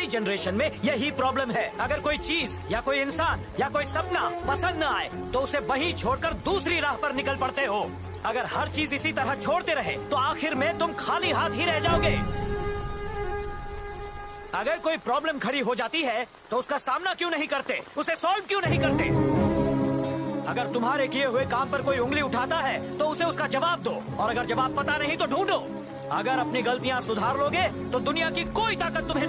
हमारी जनरेशन में यही प्रॉब्लम है। अगर कोई चीज़ या कोई इंसान या कोई सपना पसंद न आए तो उसे वही छोड़कर दूसरी राह पर निकल पड़ते हो। अगर हर चीज़ इसी तरह छोड़ते रहे तो आखिर में तुम खाली हाथ ही रह जाओगे। अगर कोई प्रॉब्लम खड़ी हो जाती है तो उसका सामना क्यों नहीं करते? उसे सॉल्व क्यों नहीं करते? अगर तुम्हारे किए हुए काम पर कोई उंगली उठाता है तो उसे उसका जवाब दो, और अगर जवाब पता नहीं तो ढूंढो। अगर अपनी गलतियाँ सुधार लोगे तो दुनिया की कोई ताकत तुम्हें